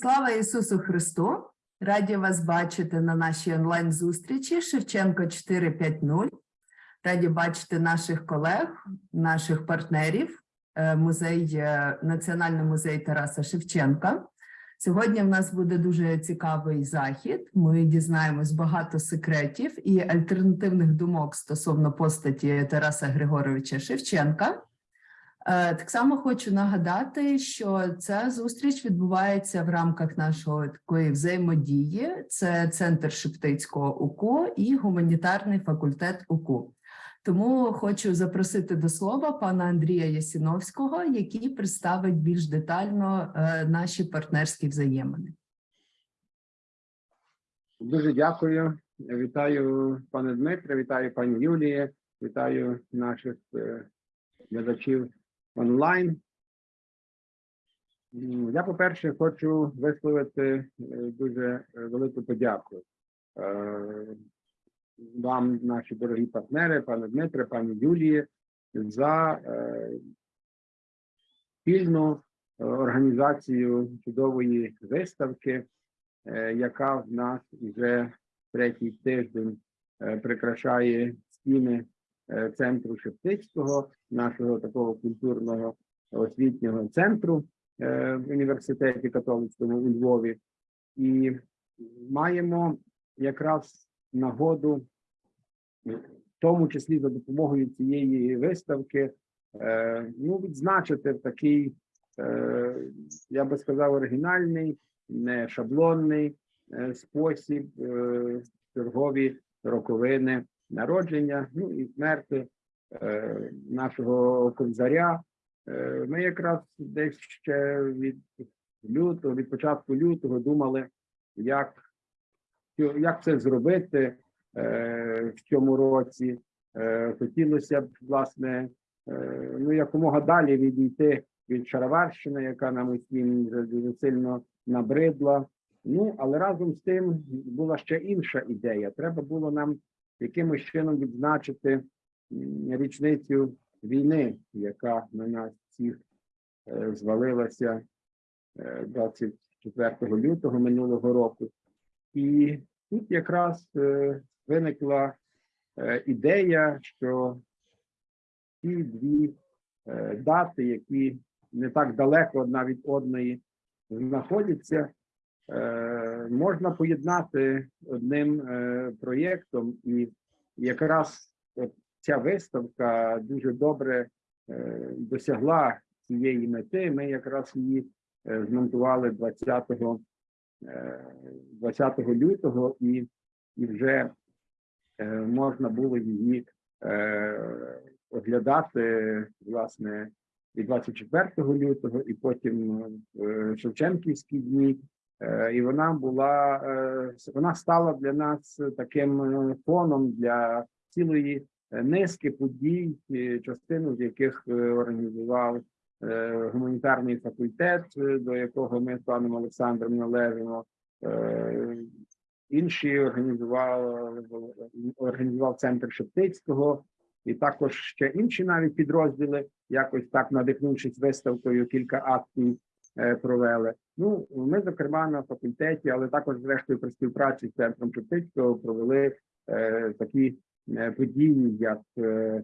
Слава Ісусу Христу! Раді вас бачити на нашій онлайн-зустрічі Шевченко 4.5.0. Раді бачити наших колег, наших партнерів, е, музей, е, Національний музей Тараса Шевченка. Сьогодні в нас буде дуже цікавий захід. Ми дізнаємось багато секретів і альтернативних думок стосовно постаті Тараса Григоровича Шевченка. Е, Так само хочу нагадати, що ця зустріч відбувається в рамках нашої такої взаємодії. Це центр Шептицького УКУ і гуманітарний факультет УКУ. Тому хочу запросити до слова пана Андрія Ясіновського, який представить більш детально е, наші партнерські взаємини. Дуже дякую. Вітаю пане Дмитре, вітаю пані Юлії, вітаю наших е, глядачів онлайн. Я, по-перше, хочу висловити е, дуже е, велику подяку е, вам, наші дорогі партнери, пане Дмитре, пані Юлії, за спільну організацію чудової виставки, яка в нас вже третій тиждень прикрашає стіни центру Шептицького, нашого такого культурного освітнього центру е, в університеті католицькому у Львові, і маємо якраз нагоду, в тому числі за допомогою цієї виставки, е, ну, відзначити такий, е, я би сказав, оригінальний, не шаблонний е, спосіб е, чергові роковини народження, ну і смерти е, нашого кобзаря. Е, Ми якраз десь ще від лютого, від початку лютого думали, як, як це зробити е, в цьому році. Е, Хотілося б, власне, е, ну якомога далі відійти від Шароварщини, яка нам усім дуже сильно набридла. Ну, але разом з тим була ще інша ідея. Треба було нам якимось чином відзначити річницю війни, яка на нас всіх е, звалилася е, 24 лютого минулого року. І тут якраз е, виникла е, ідея, що ці дві е, дати, які не так далеко одна від одної знаходяться, е, можна поєднати одним е, проєктом, і якраз ця виставка дуже добре е, досягла цієї мети. Ми якраз її е, змонтували 20, е, 20 лютого, і, і вже можна було її оглядати власне і 24 лютого, і потім в Шевченківські дні. Е, І вона була е, вона стала для нас таким е, фоном для цілої низки подій, частину з яких організував гуманітарний факультет, до якого ми з паном Олександром належимо. Інші організував організував центр Шептицького, і також ще інші навіть підрозділи, якось так надихнувшись виставкою, кілька акцій провели. Ну, ми, зокрема, на факультеті, але також, зрештою, при співпраці з центром Шептицького провели е, такі е, події, як е,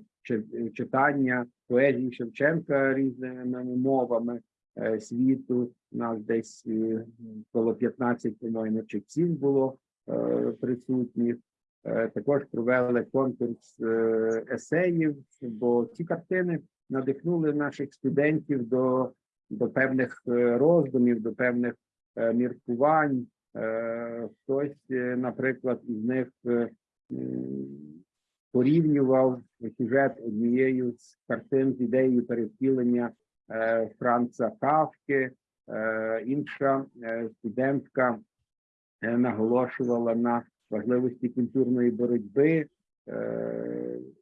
читання поезії Шевченка різними мовами е, світу. Нас десь е, коло 15, по-моєму, читців було е, присутніх. Е, Також провели конкурс е, есеїв, бо ці картини надихнули наших студентів до, до певних е, роздумів, до певних е, міркувань. Е, Хтось, наприклад, із них порівнював сюжет однією з картин з ідеєю перевтілення Франца Кавки. Інша студентка наголошувала на важливості культурної боротьби,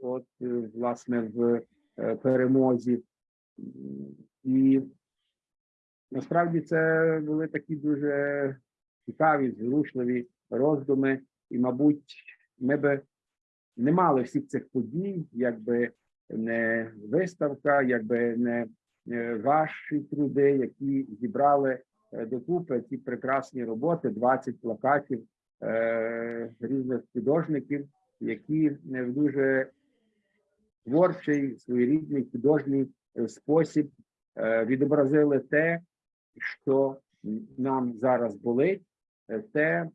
от власне в перемозі. І насправді це були такі дуже цікаві, зворушливі роздуми, і, мабуть, ми би не мали всіх цих подій, якби не виставка, якби не е, ваші труди, які зібрали е, докупи ці прекрасні роботи, 20 плакатів е, різних художників, які е, в дуже творчий, своєрідний художній спосіб е, відобразили те, що нам зараз болить, е, те,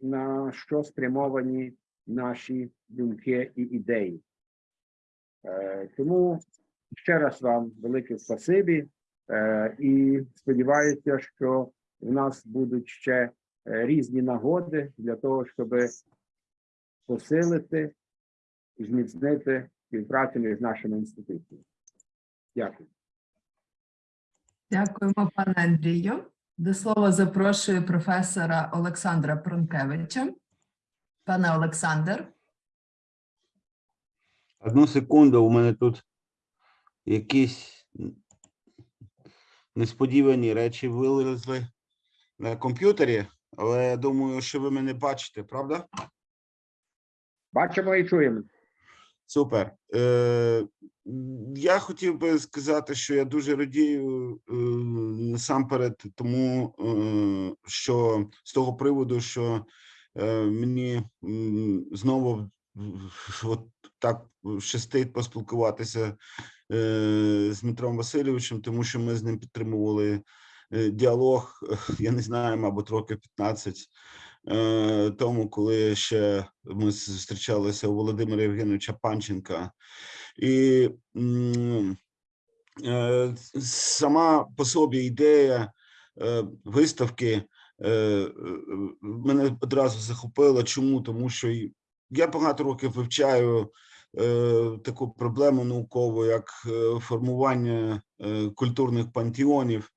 на що спрямовані наші думки і ідеї. Е, Тому ще раз вам велике спасибі е, і сподіваюся, що в нас будуть ще різні нагоди для того, щоб посилити і зміцнити співпрацю між нашими інституціями. Дякую. Дякуємо, пане Андрію. До слова запрошую професора Олександра Пронкевича. Пане Олександр, Одну секунду, у мене тут якісь несподівані речі вилізли на комп'ютері, але я думаю, що ви мене бачите, правда? Бачимо і чуємо. Супер. Е, я хотів би сказати, що я дуже радію е, насамперед тому, е, що з того приводу, що е, мені знову от так щастить поспілкуватися з Дмитром Васильовичем, тому що ми з ним підтримували діалог, я не знаю, мабуть, років 15 е, тому, коли ще ми зустрічалися у Володимира Євгеновича Панченка. І е, сама по собі ідея е, виставки е, мене одразу захопила. Чому? Тому що я багато років вивчаю таку проблему наукову, як е, формування е, культурних пантеонів.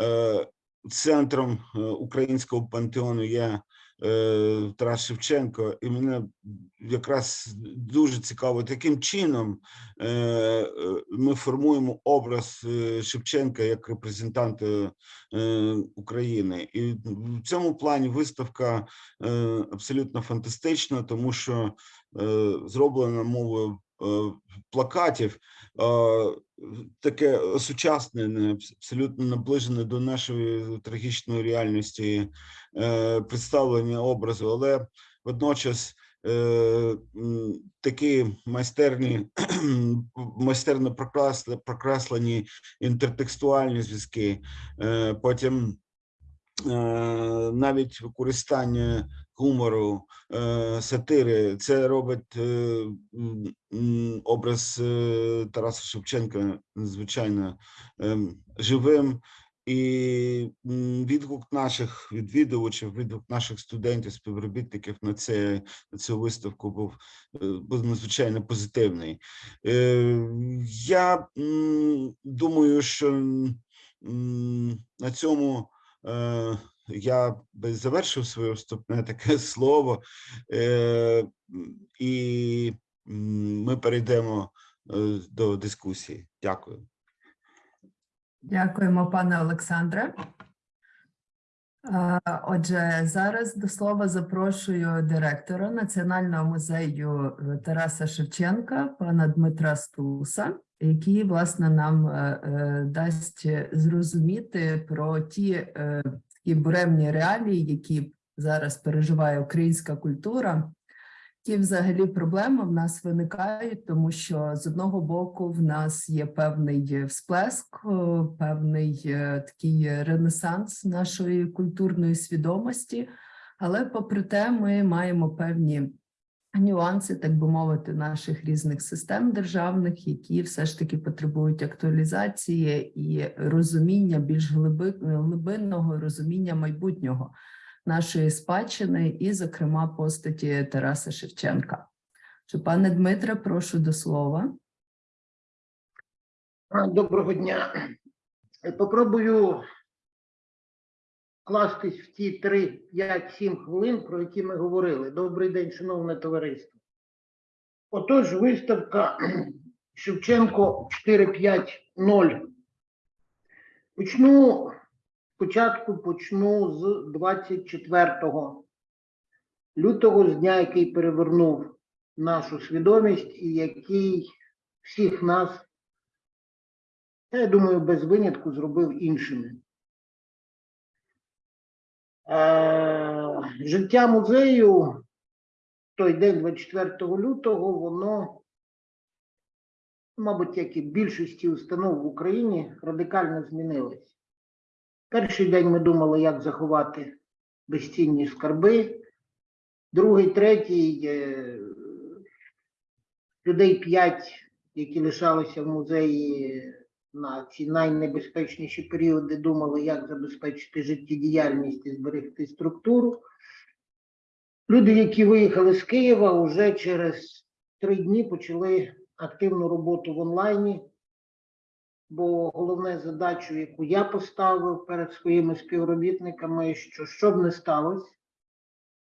Е, Центром українського пантеону є Тарас Шевченко, і мене якраз дуже цікаво, яким чином е, е, ми формуємо образ е, Шевченка як репрезентанта е, України. І в цьому плані виставка е, абсолютно фантастична, тому що е, зроблена мовою е, плакатів. Е, Таке осучаснене, абс- абсолютно наближене до нашої трагічної реальності е, представлення образу, але водночас е, такі майстерні, майстерно прокрас- прокреслені інтертекстуальні зв'язки, е, потім е, навіть використання гумору, е, сатири, це робить е, образ е, Тараса Шевченка надзвичайно ем, живим. І відгук наших відвідувачів, відгук наших студентів, співробітників на це на цю виставку був, був надзвичайно позитивний. Я думаю, що на цьому я би завершив своє вступне таке слово, е, і ми перейдемо е, до дискусії. Дякую. дякуємо, пане Олександре. Е, Отже, зараз до слова запрошую директора Національного музею е, Тараса Шевченка, пана Дмитра Стуса, який власне нам дасть зрозуміти про ті е, такі буремні реалії, які зараз переживає українська культура. ті взагалі проблеми в нас виникають, тому що з одного боку в нас є певний всплеск, певний е, такий ренесанс нашої культурної свідомості, але попри те, ми маємо певні нюанси, так би мовити, наших різних систем державних, які все ж таки потребують актуалізації і розуміння більш глиби- глибинного розуміння майбутнього нашої спадщини, і, зокрема, постаті Тараса Шевченка. Що, пане Дмитре, прошу до слова. Доброго дня. Попробую вкластись в ті 3, 5, 7 хвилин, про які ми говорили. Добрий день, шановне товариство. Отож, виставка Шевченко 450. Почну спочатку почну з 24 лютого, з дня, який перевернув нашу свідомість і який всіх нас я думаю, без винятку зробив іншими. Е, життя музею той день, 24 лютого, воно, мабуть, як і більшості установ в Україні, радикально змінилось. Перший день ми думали, як заховати безцінні скарби. Другий, третій, е, людей п'ять, які лишалися в музеї на ці найнебезпечніші періоди, думали, як забезпечити життєдіяльність і зберегти структуру. Люди, які виїхали з Києва, вже через три дні почали активну роботу в онлайні. Бо головна задача, яку я поставив перед своїми співробітниками, що що б не сталося,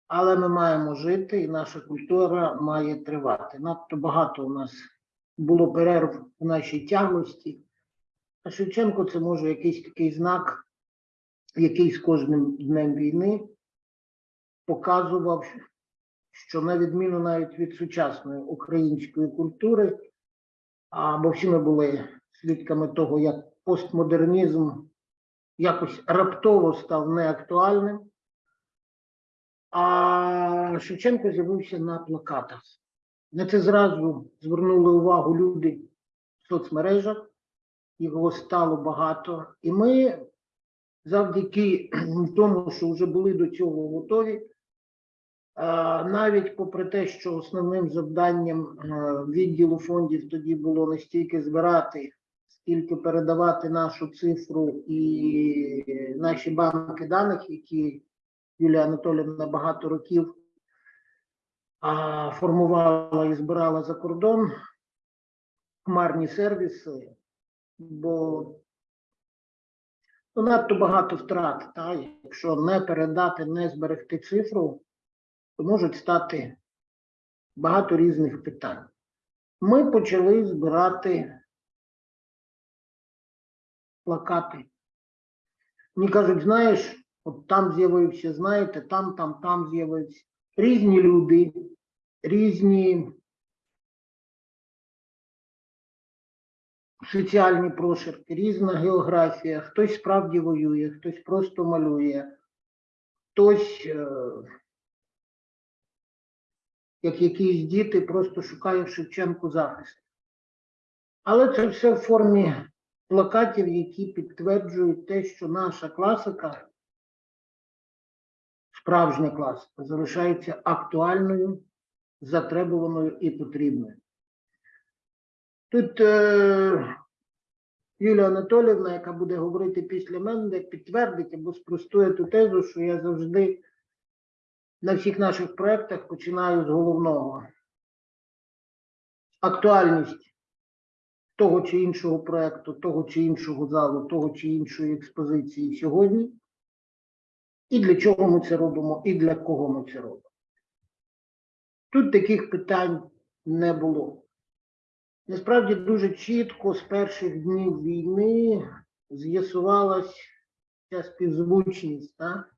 але ми маємо жити, і наша культура має тривати. Надто багато у нас було перерв в нашій тяглості. А Шевченко це може якийсь такий знак, який з кожним днем війни показував, що на відміну навіть від сучасної української культури, а, бо всі ми були свідками того, як постмодернізм якось раптово став неактуальним. А Шевченко з'явився на плакатах. На це зразу звернули увагу люди в соцмережах, його стало багато. І ми завдяки тому, що вже були до цього готові, навіть попри те, що основним завданням е, відділу фондів тоді було не стільки збирати, скільки передавати нашу цифру і наші банки даних, які Юлія Анатоліївна багато років формувала і збирала за кордон хмарні сервіси, бо ну, надто багато втрат. Та? Якщо не передати, не зберегти цифру, то можуть стати багато різних питань. Ми почали збирати плакати. Мені кажуть, знаєш, от там з'явився, знаєте, там, там, там з'явився. Різні люди, різні соціальні прошарки, різна географія. Хтось справді воює, хтось просто малює, хтось, е, як якісь діти, просто шукає в Шевченку захист. Але це все в формі плакатів, які підтверджують те, що наша класика, справжня класика, залишається актуальною, затребуваною і потрібною. Тут е, Юлія Анатоліївна, яка буде говорити після мене, підтвердить або спростує ту тезу, що я завжди на всіх наших проєктах починаю з головного. Актуальність того чи іншого проекту, того чи іншого залу, того чи іншої експозиції сьогодні, і для чого ми це робимо, і для кого ми це робимо. Тут таких питань не було. Насправді дуже чітко з перших днів війни з'ясувалась ця співзвучність. Так?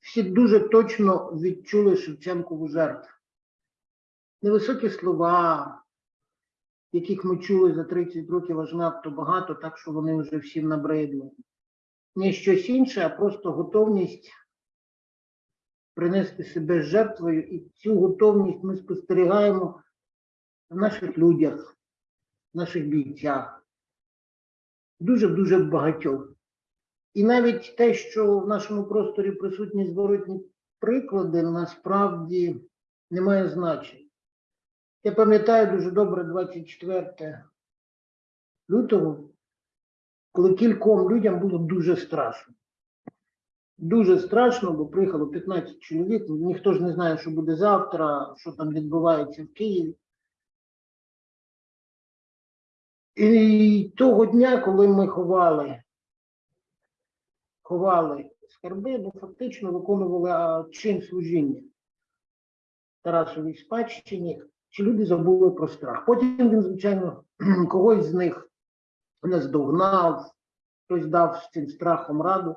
Всі дуже точно відчули Шевченкову жертву. Невисокі слова, яких ми чули за 30 років аж надто багато, так що вони вже всім набридли. Не щось інше, а просто готовність принести себе жертвою, і цю готовність ми спостерігаємо в наших людях, в наших бійцях, дуже-дуже багатьох. І навіть те, що в нашому просторі присутні зворотні приклади, насправді не має значення. Я пам'ятаю дуже добре 24 лютого, коли кільком людям було дуже страшно. Дуже страшно, бо приїхало 15 чоловік, ніхто ж не знає, що буде завтра, що там відбувається в Києві. І того дня, коли ми ховали, ховали скарби, ми фактично виконували чин служіння Тарасовій спадщині, чи люди забули про страх. Потім він, звичайно, когось з них наздогнав, хтось дав з цим страхом раду,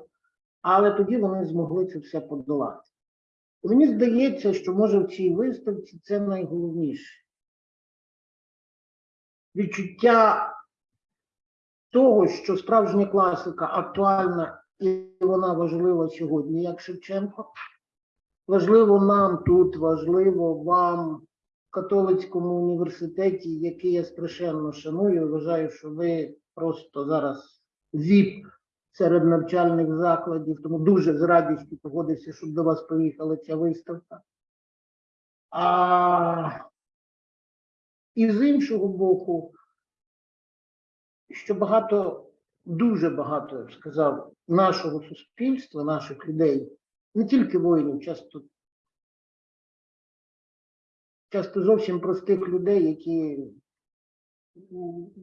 але тоді вони змогли це все подолати. І мені здається, що може в цій виставці це найголовніше відчуття того, що справжня класика актуальна і вона важлива сьогодні, як Шевченко. Важливо нам тут, важливо вам в католицькому університеті, який я страшенно шаную. Вважаю, що ви просто зараз ЗІП серед навчальних закладів, тому дуже з радістю погодився, щоб до вас поїхала ця виставка. А і з іншого боку, що багато, дуже багато, я б сказав, нашого суспільства, наших людей, не тільки воїнів, часто, часто зовсім простих людей, які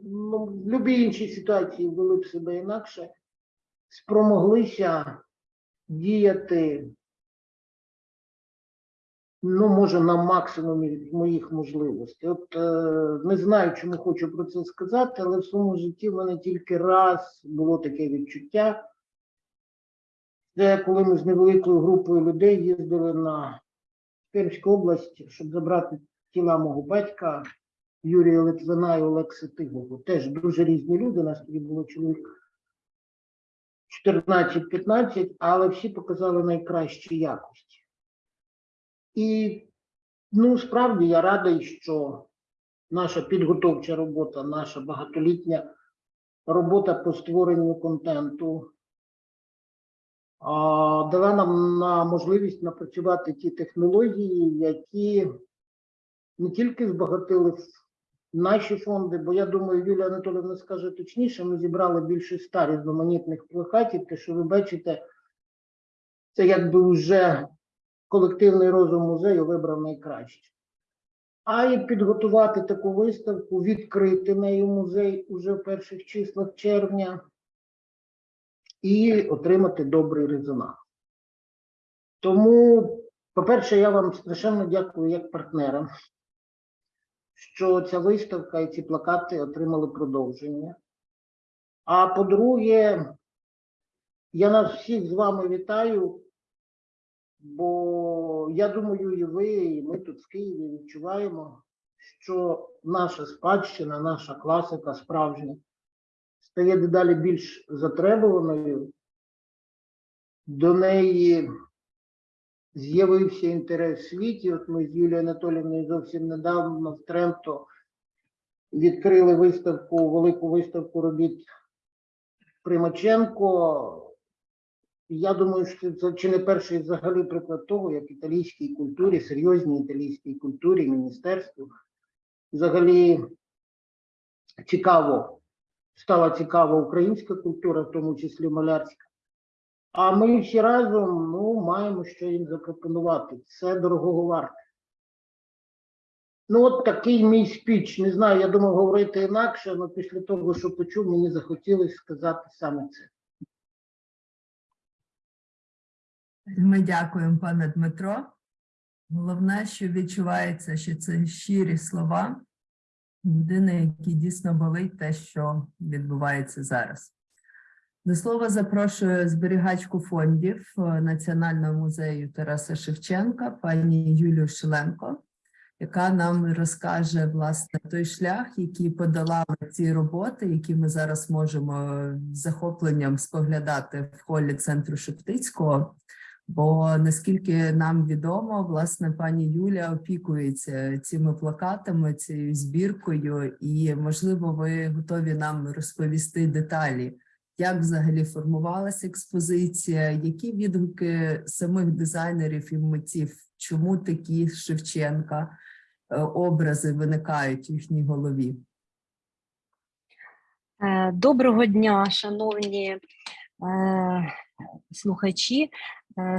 ну, в будь-якій іншій ситуації вели б себе інакше, спромоглися діяти, ну, може, на максимумі моїх можливостей. От е, не знаю, чому хочу про це сказати, але в своєму житті в мене тільки раз було таке відчуття. Це коли ми з невеликою групою людей їздили на Пермську область, щоб забрати тіла мого батька Юрія Литвина і Олекси Тигову. Теж дуже різні люди, нас тоді було чоловік 14-15, але всі показали найкращі якості. І ну, справді я радий, що наша підготовча робота, наша багатолітня робота по створенню контенту дала нам на можливість напрацювати ті технології, які не тільки збагатили наші фонди, бо я думаю, Юлія Анатолійовна скаже точніше, ми зібрали більше ста різноманітних плакатів, те, що ви бачите, це якби вже колективний розум музею вибрав найкраще. А і підготувати таку виставку, відкрити нею музей уже в перших числах червня і отримати добрий резонанс. Тому, по-перше, я вам страшенно дякую як партнерам, що ця виставка і ці плакати отримали продовження. А по-друге, я нас всіх з вами вітаю, бо я думаю, і ви, і ми тут в Києві відчуваємо, що наша спадщина, наша класика справжня стає дедалі більш затребуваною. До неї з'явився інтерес в світі. От ми з Юлією Анатоліївною зовсім недавно в Тренто відкрили виставку, велику виставку робіт Примаченко. Я думаю, що це чи не перший взагалі приклад того, як італійській культурі, серйозній італійській культурі, міністерству взагалі цікаво, стала цікава українська культура, в тому числі малярська. А ми всі разом ну, маємо що їм запропонувати. Це дорогого варте. Ну, от такий мій спіч. Не знаю, я думав говорити інакше, але після того, що почув, мені захотілося сказати саме це. Ми дякуємо, пане Дмитро. Головне, що відчувається, що це щирі слова людини, які дійсно болить те, що відбувається зараз. До слова запрошую зберігачку фондів е, Національного музею Тараса Шевченка, пані Юлію Шиленко, яка нам розкаже власне той шлях, який подолали ці роботи, які ми зараз можемо з захопленням споглядати в холі центру Шептицького. Бо наскільки нам відомо, власне, пані Юля опікується цими плакатами, цією збіркою, і можливо, ви готові нам розповісти деталі, як взагалі формувалася експозиція, які відгуки самих дизайнерів і митців, чому такі Шевченка е, образи виникають в їхній голові. Е, Доброго дня, шановні е, слухачі,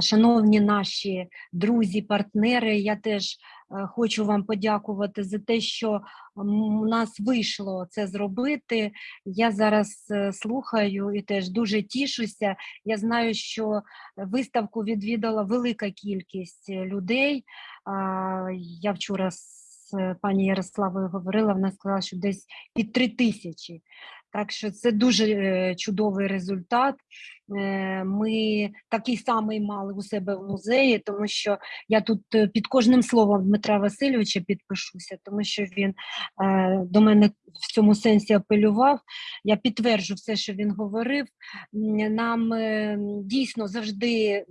шановні наші друзі, партнери. Я теж е, хочу вам подякувати за те, що у нас вийшло це зробити. Я зараз е, слухаю і теж дуже тішуся. Я знаю, що виставку відвідала велика кількість е, людей. Я вчора з е, пані Ярославою говорила, вона сказала, що десь під три тисячі. Так що це дуже е, чудовий результат. Е, Ми такий самий мали у себе в музеї, тому що я тут е, під кожним словом Дмитра Васильовича підпишуся, тому що він до мене в цьому сенсі апелював. Я підтверджу все, що він говорив. Нам дійсно завжди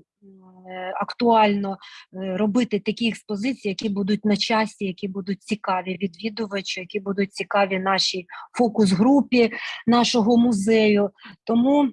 актуально е, робити такі експозиції, які будуть на часі, які будуть цікаві відвідувачу, які будуть цікаві нашій фокус-групі нашого музею. Тому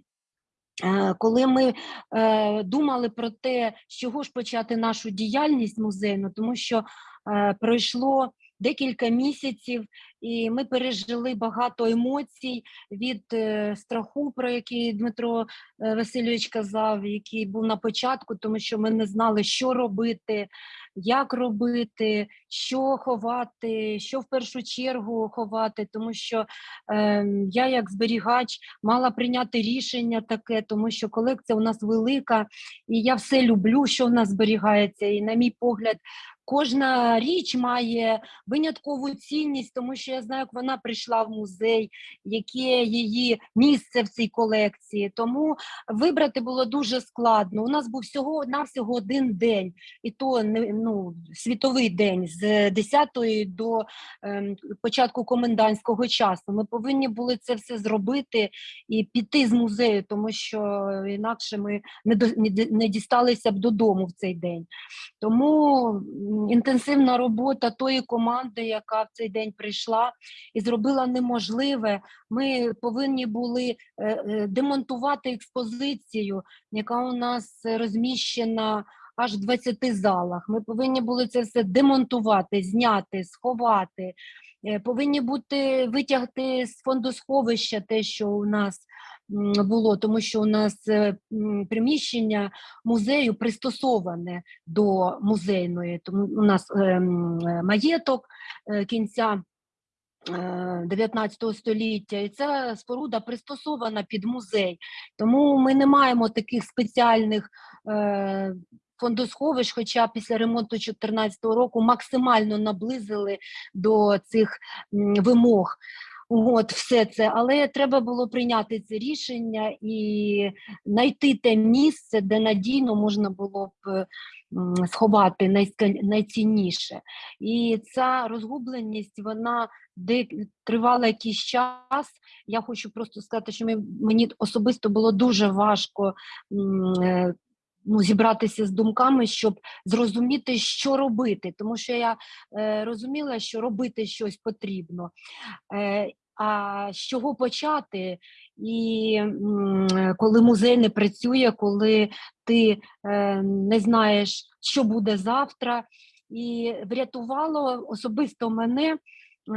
Е, Коли ми е, думали про те, з чого ж почати нашу діяльність музейну, тому що е, пройшло декілька місяців, і ми пережили багато емоцій від е, страху, про який Дмитро е, Васильович казав, який був на початку, тому що ми не знали, що робити, як робити, що ховати, що в першу чергу ховати, тому що е, я, як зберігач, мала прийняти рішення таке, тому що колекція у нас велика, і я все люблю, що в нас зберігається. І, на мій погляд, кожна річ має виняткову цінність, тому що я знаю, як вона прийшла в музей, яке її місце в цій колекції. Тому вибрати було дуже складно. У нас був всього навсього один день, і то ну, світовий день з 10 до ем, початку комендантського часу. Ми повинні були це все зробити і піти з музею, тому що інакше ми не, до, не, дісталися б додому в цей день. Тому інтенсивна робота тої команди, яка в цей день прийшла і зробила неможливе. Ми повинні були е, е, демонтувати експозицію, яка у нас розміщена аж в 20 залах. Ми повинні були це все демонтувати, зняти, сховати. Е, Повинні бути витягти з фондосховища те, що у нас було, тому що у нас е, приміщення музею пристосоване до музейної. Тому у нас е, маєток кінця е, 19 століття, і ця споруда пристосована під музей. Тому ми не маємо таких спеціальних фондосховищ, хоча після ремонту 2014 року максимально наблизили до цих вимог. От все це, але треба було прийняти це рішення і знайти те місце, де надійно можна було б сховати найцінніше. І ця розгубленість, вона тривала якийсь час. Я хочу просто сказати, що мені особисто було дуже важко е, ну, зібратися з думками, щоб зрозуміти, що робити, тому що я е, розуміла, що робити щось потрібно. Е, а з чого почати? І коли музей не працює, коли ти е, не знаєш, що буде завтра, і врятувало особисто мене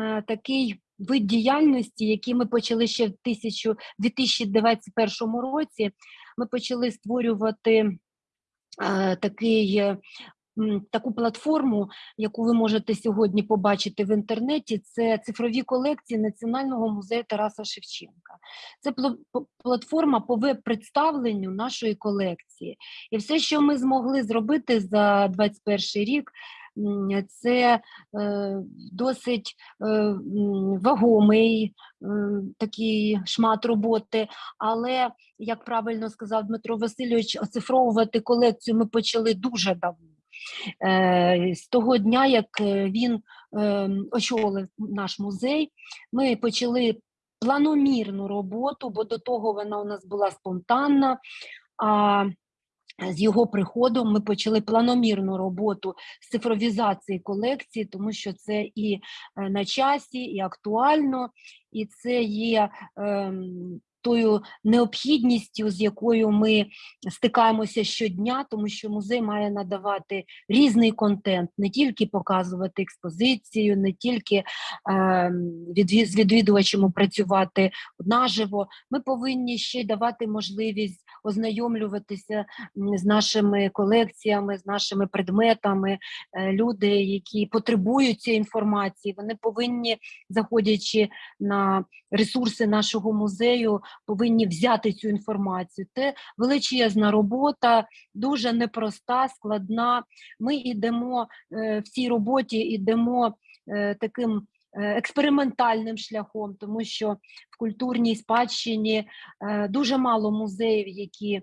е, такий вид діяльності, який ми почали ще в 1000 2021 році. Ми почали створювати такий. е, Таку платформу, яку ви можете сьогодні побачити в інтернеті, це цифрові колекції Національного музею Тараса Шевченка. Це пла- платформа по веб-представленню нашої колекції. І все, що ми змогли зробити за 21 рік, це е, досить е, вагомий е, такий шмат роботи. Але, як правильно сказав Дмитро Васильович, оцифровувати колекцію ми почали дуже давно. З того дня, як він очолив наш музей, ми почали планомірну роботу, бо до того вона у нас була спонтанна. А з його приходом ми почали планомірну роботу з цифровізації колекції, тому що це і е, на часі, і актуально, і це є ем, тою необхідністю, з якою ми стикаємося щодня, тому що музей має надавати різний контент, не тільки показувати експозицію, не тільки ем, відві- з відвідувачами працювати наживо. Ми повинні ще й давати можливість ознайомлюватися з нашими колекціями, з нашими предметами. Е, Люди, які потребують цієї інформації, вони повинні, заходячи на ресурси нашого музею, повинні взяти цю інформацію. Це величезна робота, дуже непроста, складна. Ми йдемо е, в цій роботі, йдемо е, таким експериментальним шляхом, тому що в культурній спадщині е, дуже мало музеїв, які,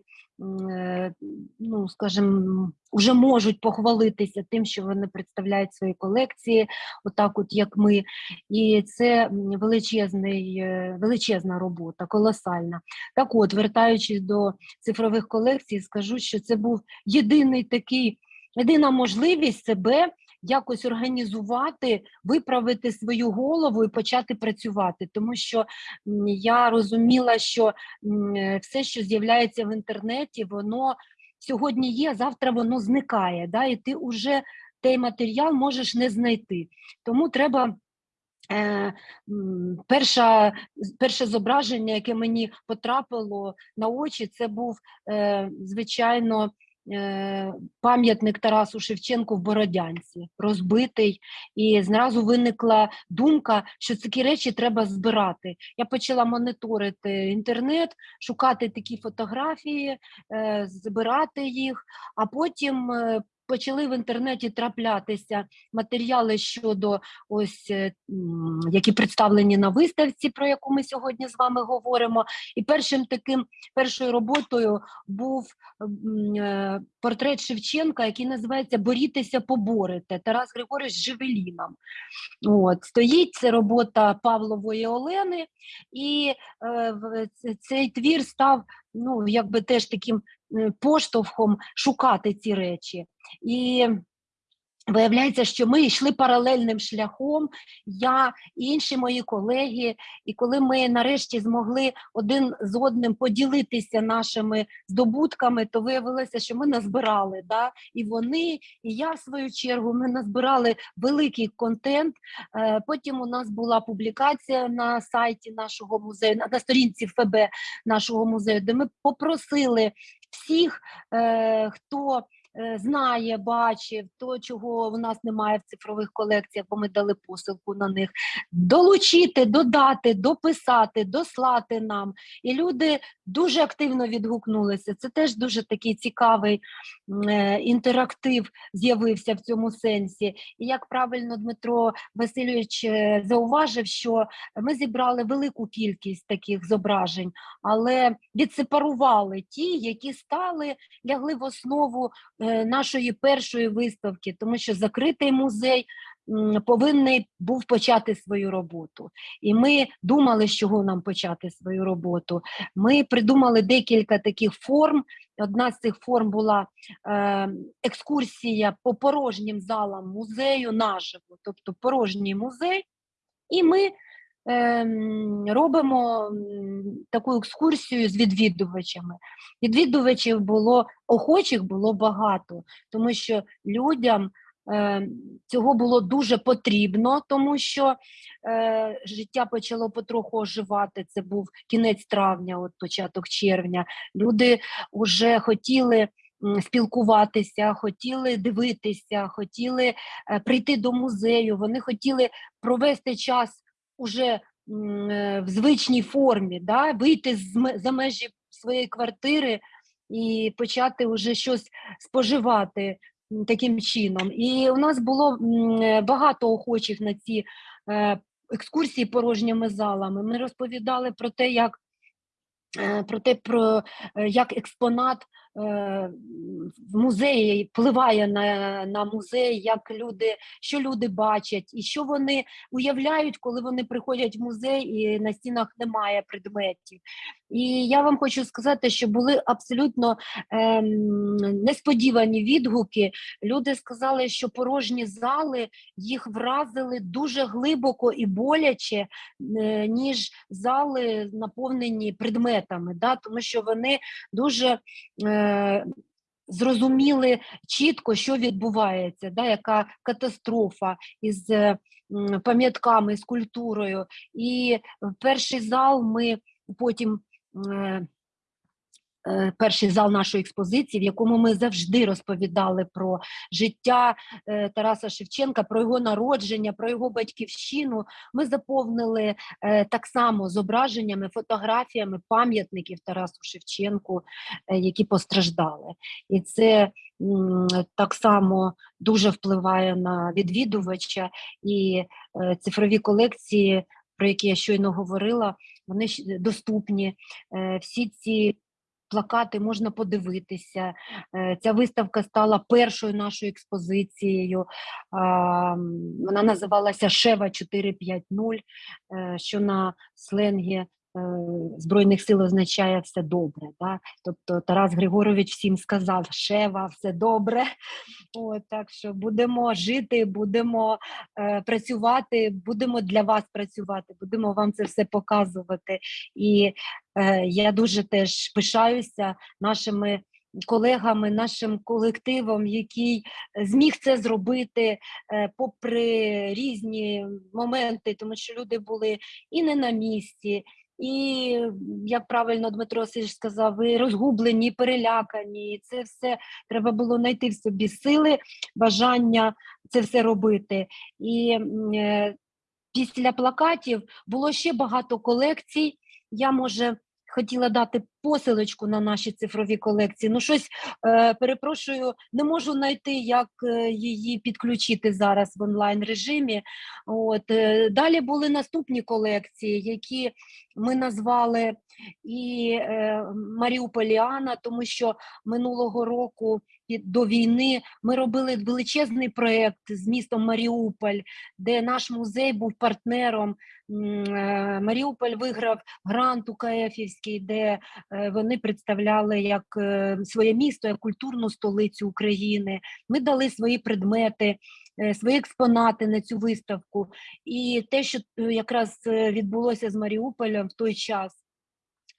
е, ну скажімо, вже можуть похвалитися тим, що вони представляють свої колекції, отак, от як ми. І це величезний, е, величезна робота, колосальна. Так от, вертаючись до цифрових колекцій, скажу, що це був єдиний такий, єдина можливість себе якось організувати, виправити свою голову і почати працювати. Тому що я розуміла, що все, що з'являється в інтернеті, воно сьогодні є, завтра воно зникає. Да? І ти вже той матеріал можеш не знайти. Тому треба. Е, перша, перше зображення, яке мені потрапило на очі, це був, е, звичайно, пам'ятник Тарасу Шевченку в Бородянці, розбитий. І зразу виникла думка, що такі речі треба збирати. Я почала моніторити інтернет, шукати такі фотографії, е, збирати їх, а потім. Почали в інтернеті траплятися матеріали щодо ось е, які представлені на виставці, про яку ми сьогодні з вами говоримо. І першим таким першою роботою був е, портрет Шевченка, який називається Борітеся, поборете Тарас Григорович з Жевеліном. От стоїть це робота Павлової Олени, і е, цей твір став ну якби теж таким поштовхом шукати ці речі. І Виявляється, що ми йшли паралельним шляхом, я і інші мої колеги. І коли ми нарешті змогли один з одним поділитися нашими здобутками, то виявилося, що ми назбирали. Да? І вони, і я в свою чергу, ми назбирали великий контент. Е, Потім у нас була публікація на сайті нашого музею, на- на сторінці ФБ нашого музею, де ми попросили всіх, е, хто знає, бачив, то, чого в нас немає в цифрових колекціях, бо ми дали посилку на них, долучити, додати, дописати, дослати нам. І люди дуже активно відгукнулися. Це теж дуже такий цікавий е, інтерактив з'явився в цьому сенсі. І як правильно Дмитро Васильович е, зауважив, що ми зібрали велику кількість таких зображень, але відсепарували ті, які стали, лягли в основу е, нашої першої виставки, тому що закритий музей м, повинний був почати свою роботу. І ми думали, з чого нам почати свою роботу. Ми придумали декілька таких форм. Одна з цих форм була е, екскурсія по порожнім залам музею наживо, тобто порожній музей. І ми робимо таку екскурсію з відвідувачами. Відвідувачів було охочих було багато, тому що людям е, цього було дуже потрібно, тому що е, життя почало потроху оживати. Це був кінець травня, от початок червня. Люди вже хотіли. Спілкуватися, хотіли дивитися, хотіли е, прийти до музею. Вони хотіли провести час уже е, в звичній формі, да, вийти з за межі своєї квартири і почати вже щось споживати таким чином. І у нас було е, багато охочих на ці е, екскурсії порожніми залами. Ми розповідали про те, як е, про те, про е, як експонат в музеї впливає на, на музей, як люди, що люди бачать, і що вони уявляють, коли вони приходять в музей і на стінах немає предметів. І я вам хочу сказати, що були абсолютно ем, несподівані відгуки. Люди сказали, що порожні зали їх вразили дуже глибоко і боляче, е, ніж зали наповнені предметами, да? тому що вони дуже е, зрозуміли чітко, що відбувається, да? яка катастрофа із е, пам'ятками, з культурою. І перший зал ми потім перший зал нашої експозиції, в якому ми завжди розповідали про життя е, Тараса Шевченка, про його народження, про його батьківщину. Ми заповнили е, так само зображеннями, фотографіями пам'ятників Тарасу Шевченку, е, які постраждали. І це так само дуже впливає на відвідувача і е, цифрові колекції, про які я щойно говорила, вони доступні. Е, Всі ці плакати можна подивитися. Е, Ця виставка стала першою нашою експозицією. Вона називалася Шева 450, е, що на сленгі Збройних сил означає все добре. Да? Тобто Тарас Григорович всім сказав: Шева, все добре. От, так що будемо жити, будемо е, працювати, будемо для вас працювати, будемо вам це все показувати. І е, я дуже теж пишаюся нашими колегами, нашим колективом, який зміг це зробити е, попри різні моменти, тому що люди були і не на місці. І як правильно Дмитро Васильович сказав, ви розгублені, перелякані. Це все треба було знайти в собі сили, бажання це все робити. І е, після плакатів було ще багато колекцій. Я може хотіла дати посилочку на наші цифрові колекції. Ну, щось е, перепрошую, не можу знайти, як е, її підключити зараз в онлайн режимі. От е, далі були наступні колекції, які ми назвали і е, Маріуполіана, тому що минулого року до війни ми робили величезний проєкт з містом Маріуполь, де наш музей був партнером. Е, Маріуполь виграв грант УКФівський, де е, вони представляли як е, своє місто, як культурну столицю України. Ми дали свої предмети, свої експонати на цю виставку. І те, що якраз відбулося з Маріуполем в той час.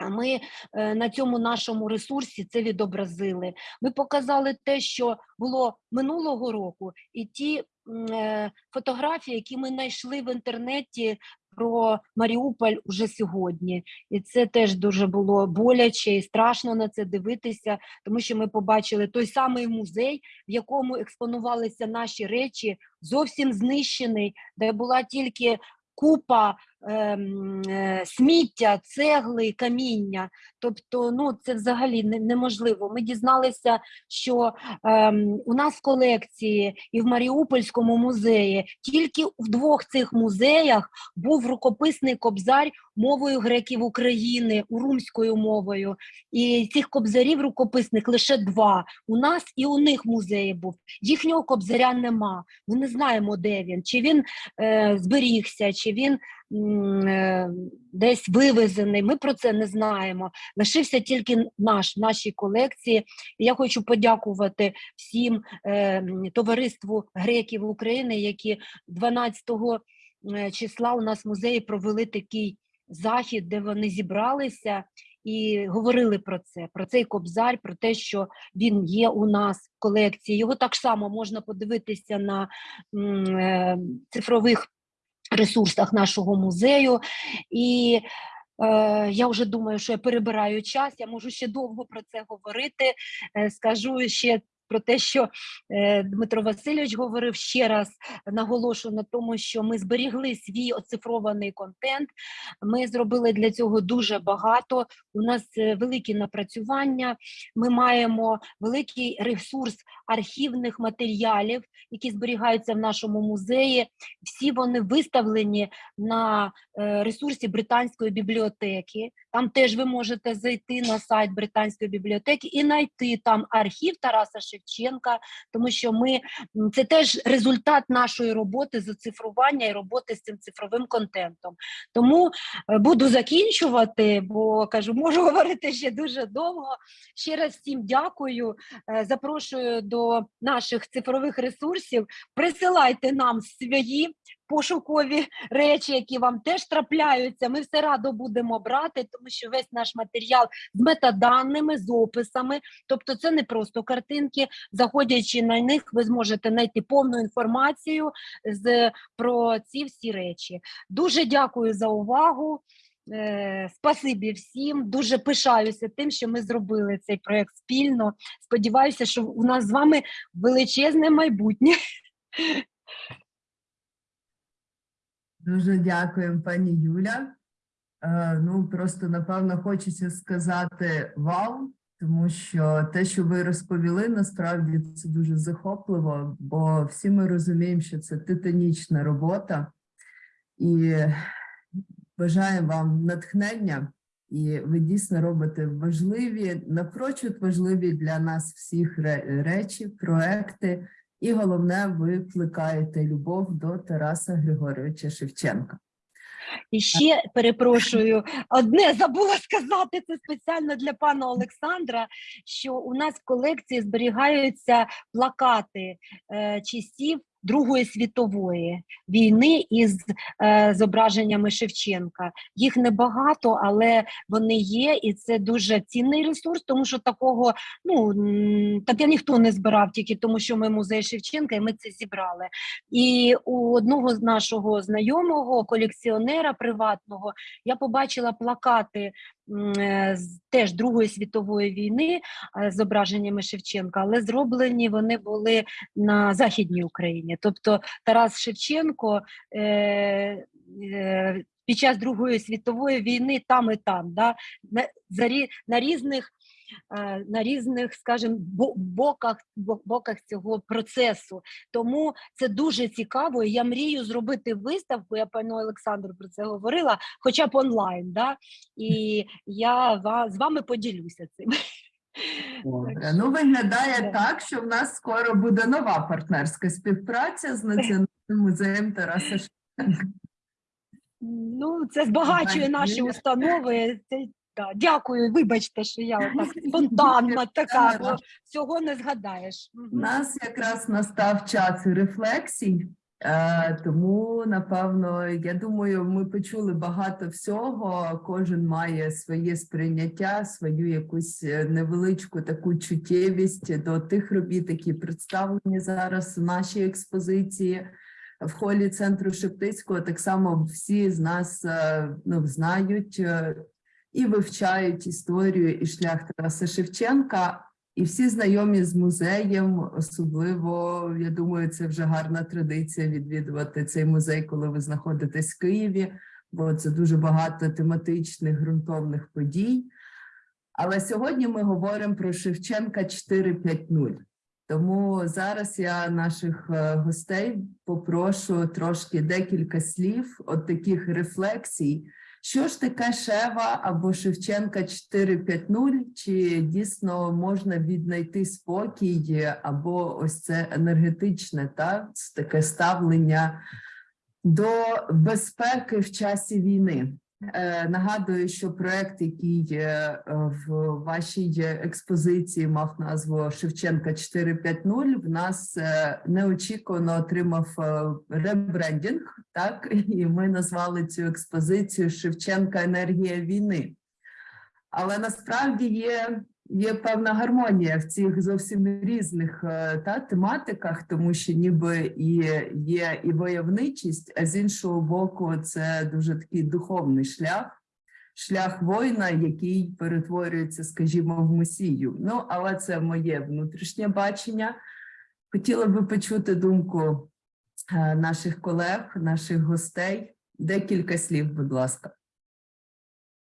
Ми е, на цьому нашому ресурсі це відобразили. Ми показали те, що було минулого року, і ті е, фотографії, які ми знайшли в інтернеті про Маріуполь уже сьогодні. І це теж дуже було боляче і страшно на це дивитися, тому що ми побачили той самий музей, в якому експонувалися наші речі, зовсім знищений, де була тільки купа сміття, цегли, каміння. Тобто, ну це взагалі неможливо. Ми дізналися, що ем, у нас в колекції і в Маріупольському музеї тільки в двох цих музеях був рукописний кобзар мовою греків України, урумською мовою. І цих кобзарів рукописних лише два. У нас і у них музеї був. Їхнього кобзаря нема. Ми не знаємо, де він, чи він е, зберігся, чи він е, десь вивезений. Ми про це не знаємо. Лишився тільки наш нашій колекції. І я хочу подякувати всім е, товариству греків України, які 12 е, числа у нас в музеї провели такий захід, де вони зібралися. І говорили про це, про цей кобзар, про те, що він є у нас в колекції. Його так само можна подивитися на е, цифрових ресурсах нашого музею. І е, я вже думаю, що я перебираю час, я можу ще довго про це говорити. Е, скажу ще про те, що е, Дмитро Васильович говорив ще раз, наголошую на тому, що ми зберігли свій оцифрований контент. Ми зробили для цього дуже багато. У нас е, великі напрацювання. Ми маємо великий ресурс архівних матеріалів, які зберігаються в нашому музеї. Всі вони виставлені на е, ресурсі британської бібліотеки. Там теж ви можете зайти на сайт британської бібліотеки і знайти там архів Тараса Шевченка, тому що ми це теж результат нашої роботи з оцифрування і роботи з цим цифровим контентом. Тому е, буду закінчувати, бо кажу, можу говорити ще дуже довго. Ще раз всім дякую. Е, Запрошую до наших цифрових ресурсів. Присилайте нам свої пошукові речі, які вам теж трапляються. Ми все радо будемо брати, тому що весь наш матеріал з метаданими, з описами. Тобто, це не просто картинки. Заходячи на них, ви зможете знайти повну інформацію з про ці всі речі. Дуже дякую за увагу. Е, Спасибі всім. Дуже пишаюся тим, що ми зробили цей проект спільно. Сподіваюся, що у нас з вами величезне майбутнє. Дуже дякуємо, пані Юля. Е, ну, просто напевно хочеться сказати вау, тому що те, що ви розповіли, насправді це дуже захопливо, бо всі ми розуміємо, що це титанічна робота, і бажаємо вам натхнення. І ви дійсно робите важливі, напрочуд важливі для нас всіх речі, проекти, і головне, ви плекаєте любов до Тараса Григоровича Шевченка. І ще перепрошую, одне забула сказати це спеціально для пана Олександра. Що у нас в колекції зберігаються плакати е, часів Другої світової війни із е, зображеннями Шевченка. Їх небагато, але вони є, і це дуже цінний ресурс, тому що такого ну таке ніхто не збирав, тільки тому, що ми музей Шевченка, і ми це зібрали. І у одного з нашого знайомого колекціонера приватного я побачила плакати теж Другої світової війни е, зображеннями Шевченка, але зроблені вони були на Західній Україні. Тобто Тарас Шевченко е, е, під час Другої світової війни там і там, да, на, за, на різних. Е, На різних, скажімо, бо- боках, боках цього процесу. Тому це дуже цікаво. І я мрію зробити виставку. Я пану Олександру про це говорила, хоча б онлайн. Да? І я з вами поділюся цим. Добре. Ну, виглядає Да. так, що в нас скоро буде нова партнерська співпраця з Національним музеєм Тараса Шевченка. Ну, це збагачує наші установи. Це, да, дякую, вибачте, що я отак спонтанна така, бо всього не згадаєш. У нас якраз настав час рефлексій, е, тому напевно, я думаю, ми почули багато всього. Кожен має своє сприйняття, свою якусь е, невеличку таку чуттєвість до тих робіт, які представлені зараз у нашій експозиції. В холі центру Шептицького так само всі з нас е, ну, знають і вивчають історію і шлях Тараса Шевченка. І всі знайомі з музеєм, особливо, я думаю, це вже гарна традиція відвідувати цей музей, коли ви знаходитесь в Києві, бо це дуже багато тематичних ґрунтовних подій. Але сьогодні ми говоримо про Шевченка 4.5.0. Тому зараз я наших е, гостей попрошу трошки декілька слів, от таких рефлексій, що ж таке Шева або Шевченка 4.5.0, чи дійсно можна віднайти спокій, або ось це енергетичне, та таке ставлення до безпеки в часі війни? Е, Нагадую, що проект, який е, в вашій експозиції мав назву Шевченка 4.5.0, в нас е, неочікувано отримав е, ребрендінг, так і ми назвали цю експозицію Шевченка енергія війни. Але насправді є, є певна гармонія в цих зовсім різних е, та тематиках, тому що ніби і є і войовничість, а з іншого боку, це дуже такий духовний шлях, шлях воїна, який перетворюється, скажімо, в месію. Ну, але це моє внутрішнє бачення. Хотіла би почути думку е, наших колег, наших гостей. Декілька слів, будь ласка.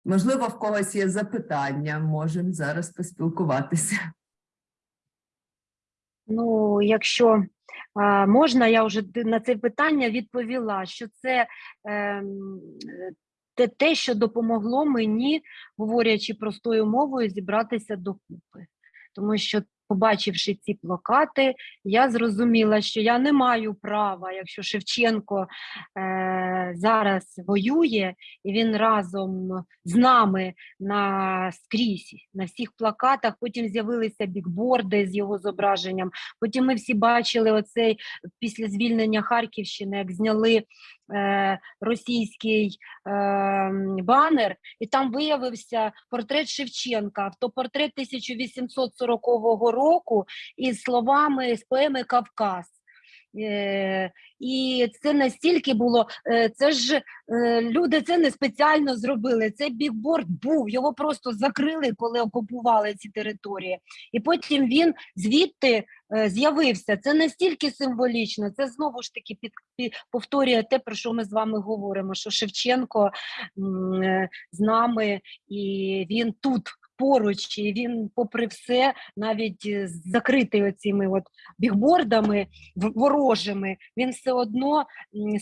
Можливо, в когось є запитання, можемо зараз поспілкуватися. Ну, якщо а, можна, я вже на це питання відповіла, що це е, те, те, що допомогло мені, говорячи простою мовою, зібратися докупи. Тому що, побачивши ці плакати, я зрозуміла, що я не маю права, якщо Шевченко е, зараз воює, і він разом з нами на скрізь, на всіх плакатах. Потім з'явилися бікборди з його зображенням. Потім ми всі бачили оцей після звільнення Харківщини, як зняли російський е, банер, і там виявився портрет Шевченка, автопортрет 1840 року із словами з поеми Кавказ. Е, І це настільки було, е, це ж е, люди це не спеціально зробили. Цей бікборд був, його просто закрили, коли окупували ці території. І потім він звідти е, з'явився. Це настільки символічно. Це знову ж таки під, під, повторює те, про що ми з вами говоримо. Що Шевченко е, з нами, і він тут поруч, і він, попри все, навіть е, закритий оціми от бігбордами ворожими, він все одно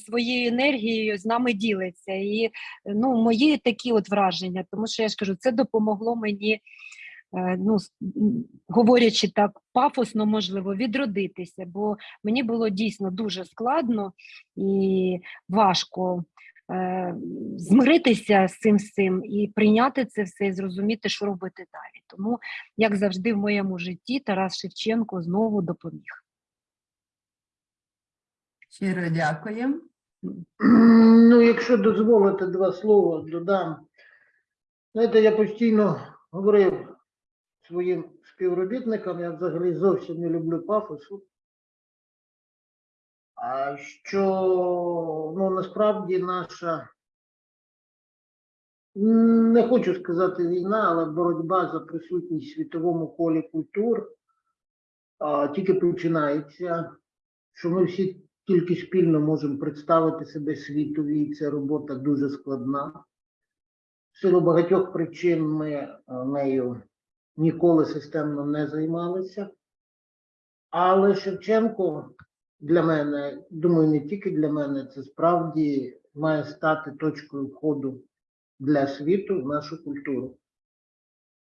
своєю енергією з нами ділиться. І е, ну, мої такі от враження, тому що я ж кажу, це допомогло мені. Е, Ну, говорячи так пафосно, можливо, відродитися, бо мені було дійсно дуже складно і важко е, змиритися з цим всім і прийняти це все, і зрозуміти, що робити далі. Тому, як завжди, в моєму житті Тарас Шевченко знову допоміг. Щиро дякуємо. Ну, якщо дозволите два слова, додам. Знаєте, я постійно говорив своїм співробітникам, я взагалі зовсім не люблю пафосу. Що ну, насправді наша, не хочу сказати війна, але боротьба за присутність в світовому колі культур а, тільки починається, що ми всі тільки спільно можемо представити себе світові, і ця робота дуже складна. В силу багатьох причин ми нею ніколи системно не займалися. Але Шевченко для мене, думаю, не тільки для мене, це справді має стати точкою входу для світу в нашу культуру.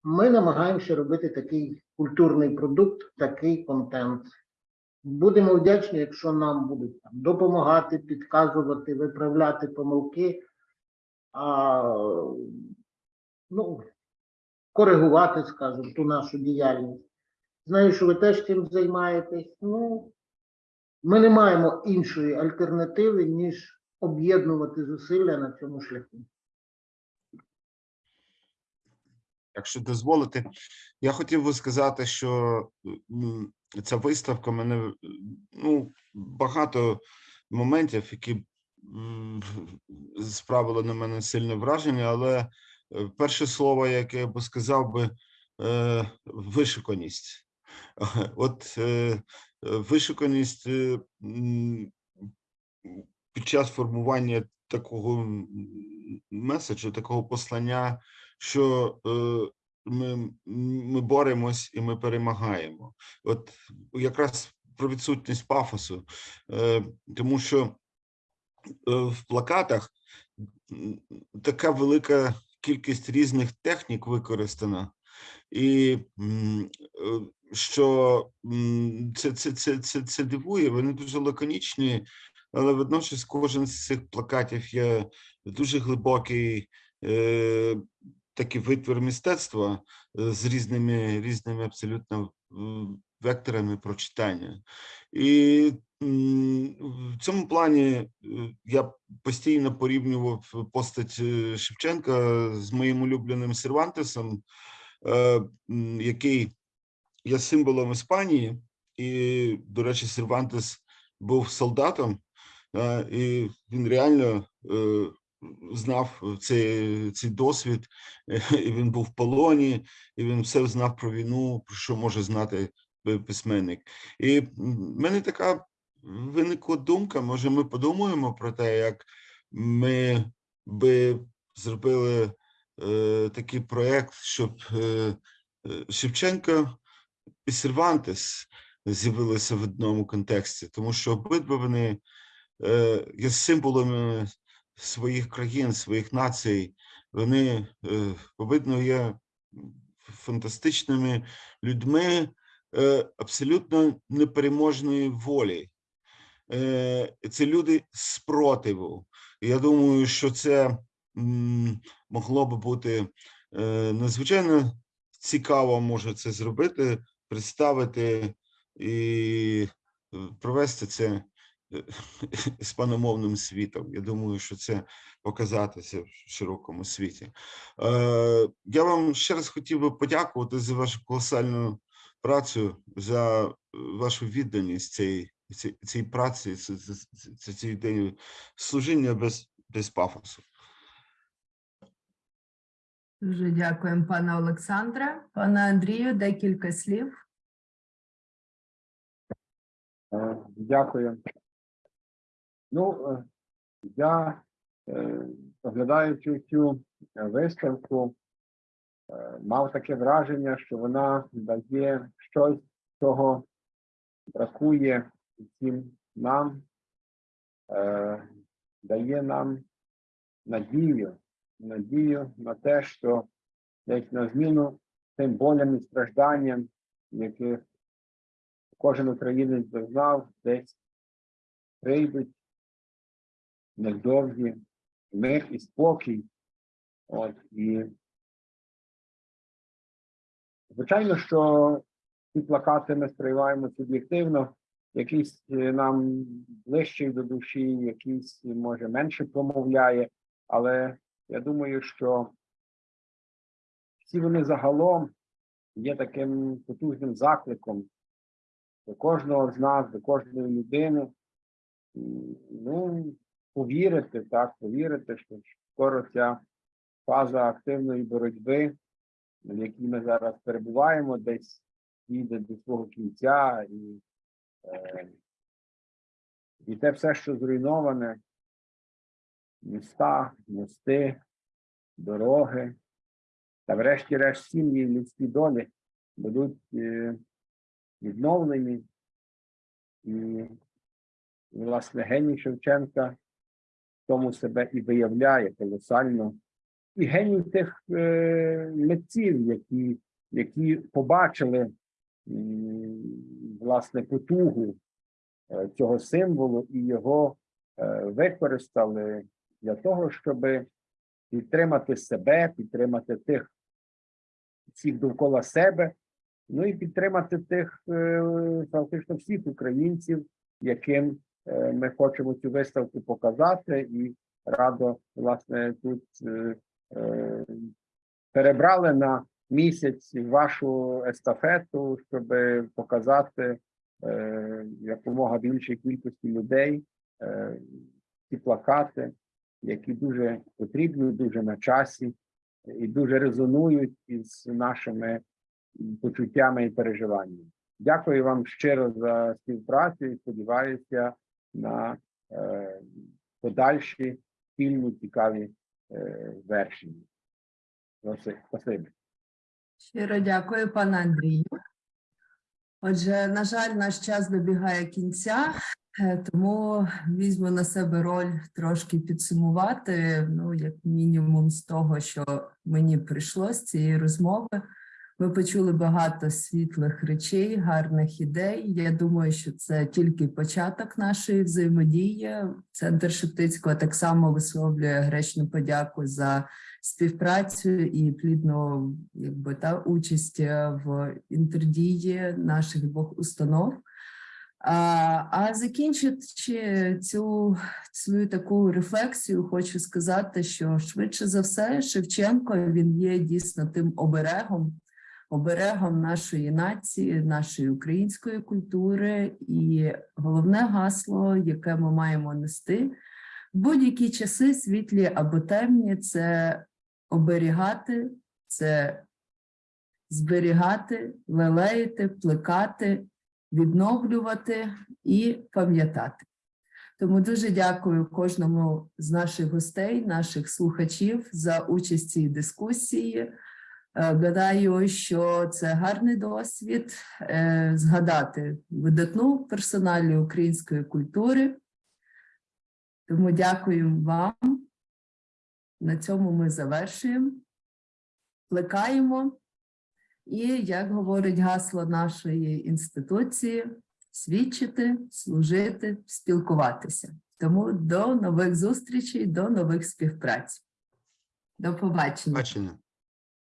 Ми намагаємося робити такий культурний продукт, такий контент. Будемо вдячні, якщо нам будуть там, допомагати, підказувати, виправляти помилки, а, ну, коригувати, скажімо, ту нашу діяльність. Знаю, що ви теж цим займаєтесь. Ну, ми не маємо іншої альтернативи, ніж об'єднувати зусилля на цьому шляху. Якщо дозволите, я хотів би сказати, що ця виставка мене ну, багато моментів, які справили на мене сильне враження, але перше слово, яке я би сказав би, е, вишуканість. От е, вишуканість е, під час формування такого меседжу, такого послання, що ми, ми боремось і ми перемагаємо. От якраз про відсутність пафосу, тому що в плакатах така велика кількість різних технік використана, і е, що це, це, це, це, це дивує, вони дуже лаконічні, але водночас кожен з цих плакатів є дуже глибокий. Е, такий витвір мистецтва е, з різними різними абсолютно векторами прочитання. І в цьому плані е, я постійно порівнював постать е, Шевченка з моїм улюбленим Сервантесом, е, який є символом Іспанії, і, до речі, Сервантес був солдатом, і він реально знав цей, цей досвід, і він був в полоні, і він все знав про війну, про що може знати письменник. І в мене така виникла думка, може ми подумаємо про те, як ми би зробили е, такий проєкт, щоб е, е, Шевченко і Сервантес з'явилися в одному контексті, тому що обидва вони е, є символами своїх країн, своїх націй. Вони е, обидно є фантастичними людьми абсолютно непереможної волі. Е, Це люди спротиву. Я думаю, що це могло би бути е, надзвичайно цікаво, може це зробити, представити і е, провести це е, іспаномовним світом. Я думаю, що це показатися в широкому світі. Е, Я вам ще раз хотів би подякувати за вашу колосальну працю, за е, вашу відданість цій цій, цій праці, цій ідеї служіння без, без пафосу. Дуже дякуємо, пане Олександре. Пане Андрію, декілька слів. Е, Дякую. Ну, е, я, оглядаючи цю виставку, мав таке враження, що вона дає щось, чого бракує всім нам, е, дає нам надію, надію на те, що десь на зміну тим болям і стражданням, яких кожен українець зазнав, десь прийдуть невдовзі мир і спокій. От, і звичайно, що ці плакати ми сприймаємо суб'єктивно, якийсь е, нам ближчий до душі, якийсь може менше промовляє, але я думаю, що всі вони загалом є таким потужним закликом до кожного з нас, до кожної людини. Ну, повірити, так, повірити, що скоро ця фаза активної боротьби, в якій ми зараз перебуваємо, десь дійде до свого кінця, і, е, і те все, що зруйноване, міста, мости, дороги, та врешті-решт сім'ї, людські долі будуть е, відновлені. І, власне, геній Шевченка в тому себе і виявляє колосально. І геній тих е, митців, які, які побачили власне потугу е, цього символу і його е, використали для того, щоб підтримати себе, підтримати тих всіх довкола себе, ну і підтримати тих е, фактично всіх українців, яким ми хочемо цю виставку показати, і радо власне тут перебрали на місяць вашу естафету, щоб показати е, якомога більшій кількості людей е, ці плакати, які дуже потрібні, дуже на часі і дуже резонують із нашими почуттями і переживаннями. Дякую вам щиро за співпрацю і сподіваюся на е, подальші спільні цікаві е, вершення. Спасибі. Щиро дякую, пане Андрію. Отже, на жаль, наш час добігає кінця, е, тому візьму на себе роль трошки підсумувати, ну, як мінімум, з того, що мені прийшло з цієї розмови. Ми почули багато світлих речей, гарних ідей. Я думаю, що це тільки початок нашої взаємодії. Центр Шептицького так само висловлює гречну подяку за співпрацю і плідну якби, та, участь е, в інтердії наших двох установ. А, а закінчуючи цю свою таку рефлексію, хочу сказати, що швидше за все Шевченко він є дійсно тим оберегом, оберегом нашої нації, нашої української культури, і головне гасло, яке ми маємо нести в будь-які часи, світлі або темні, це оберігати, це зберігати, лелеяти, плекати, відновлювати і пам'ятати. Тому дуже дякую кожному з наших гостей, наших слухачів за участь в дискусії. Е, Гадаю, що це гарний досвід е, згадати видатну персоналію української культури. Тому дякую вам. На цьому ми завершуємо, плекаємо. І, як говорить гасло нашої інституції, свідчити, служити, спілкуватися. Тому до нових зустрічей, до нових співпраць. До побачення. Бачення.